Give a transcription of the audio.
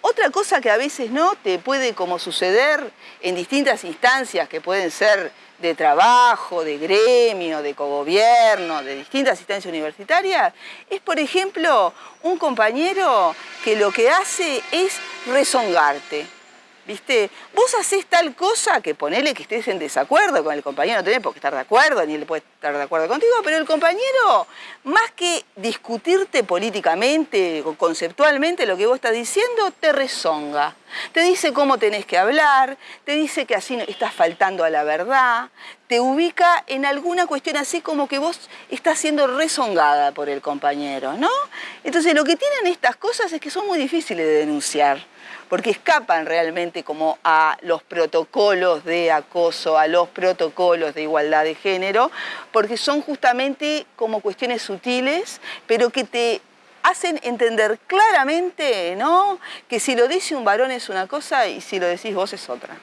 Otra cosa que a veces no te puede como suceder en distintas instancias que pueden ser de trabajo, de gremio, de cogobierno, de distintas instancias universitarias, es por ejemplo un compañero que lo que hace es rezongarte. ¿Viste? Vos haces tal cosa que ponele que estés en desacuerdo con el compañero, no tenés por qué estar de acuerdo, ni él puede estar de acuerdo contigo, pero el compañero, más que discutirte políticamente o conceptualmente lo que vos estás diciendo, te rezonga. Te dice cómo tenés que hablar, te dice que así estás faltando a la verdad, te ubica en alguna cuestión así como que vos estás siendo rezongada por el compañero, ¿no? Entonces lo que tienen estas cosas es que son muy difíciles de denunciar porque escapan realmente como a los protocolos de acoso, a los protocolos de igualdad de género, porque son justamente como cuestiones sutiles, pero que te hacen entender claramente, ¿no? Que si lo dice un varón es una cosa y si lo decís vos es otra.